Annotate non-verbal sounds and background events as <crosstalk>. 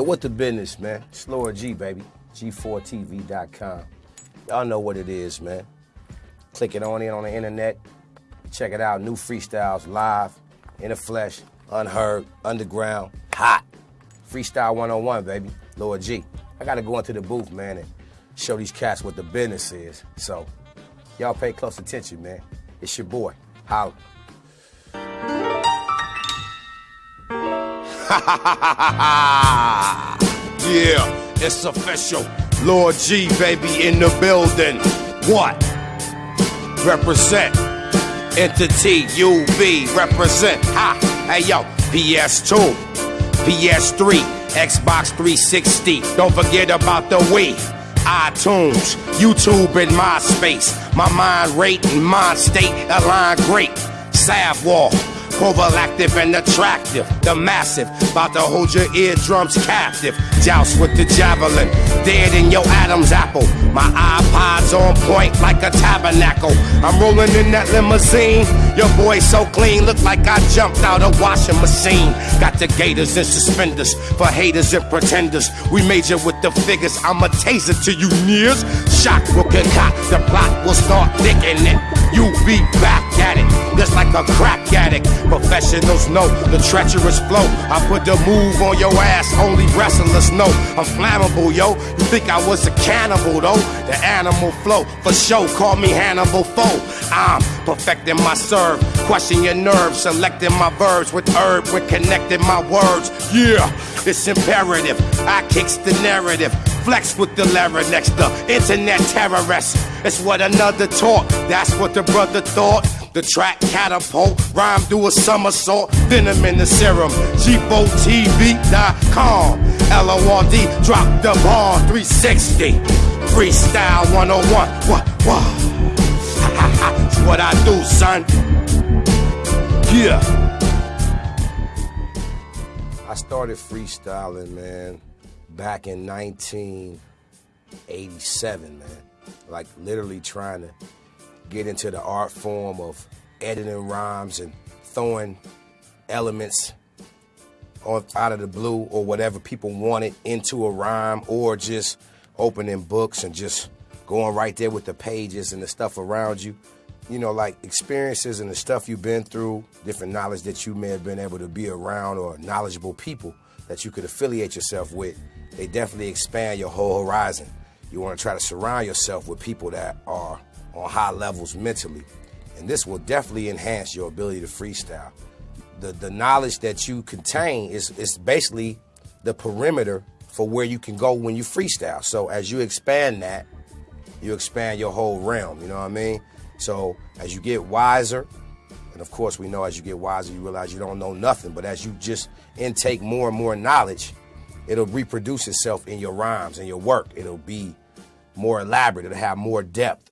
Yo, what the business, man? Lord G, baby. G4TV.com. Y'all know what it is, man. Click it on in on the internet. Check it out. New freestyles live, in the flesh, unheard, underground, hot. Freestyle 101, baby. Lord G. I gotta go into the booth, man, and show these cats what the business is. So, y'all pay close attention, man. It's your boy. Holla. <laughs> yeah, it's official. Lord G, baby, in the building. What? Represent. Entity UV, represent. Ha! Hey yo, PS2, PS3, Xbox 360. Don't forget about the Wii. iTunes, YouTube, and MySpace. My mind rate and mind state align great. Savwall, proactive and attractive. The massive, about to hold your eardrums captive. Joust with the javelin, dead in your Adam's apple. My iPod's on point like a tabernacle. I'm rolling in that limousine. Your boy so clean, look like I jumped out a washing machine. Got the gators and suspenders for haters and pretenders. We major with the figures. I'm a taser to you nears. Shock will concoct, the plot will start thinking it. You be back at it, just like a crack addict. Professionals know the treacherous flow. I put the move on your ass, only wrestlers know. I'm flammable, yo. You think I was a cannibal, though? The animal flow, for show, call me Hannibal Foe. I'm perfecting my serve, question your nerves, selecting my verbs with herb, with connecting my words. Yeah, it's imperative. I kicks the narrative. Flex with the larynx, the internet terrorist. It's what another taught. That's what the brother thought. The track catapult, rhyme do a somersault, venom in the serum. G4TV.com. L-O-R-D, drop the ball 360. Freestyle 101. What, what? <laughs> It's what I do, son. Yeah. I started freestyling, man, back in 1987, man. Like literally trying to get into the art form of editing rhymes and throwing elements out of the blue or whatever people wanted into a rhyme or just opening books and just going right there with the pages and the stuff around you. You know, like experiences and the stuff you've been through, different knowledge that you may have been able to be around or knowledgeable people that you could affiliate yourself with, they definitely expand your whole horizon. You want to try to surround yourself with people that are on high levels mentally. And this will definitely enhance your ability to freestyle. The, the knowledge that you contain is, is basically the perimeter for where you can go when you freestyle. So as you expand that, you expand your whole realm, you know what I mean? So as you get wiser, and of course we know as you get wiser, you realize you don't know nothing, but as you just intake more and more knowledge, it'll reproduce itself in your rhymes and your work. It'll be more elaborate, it'll have more depth,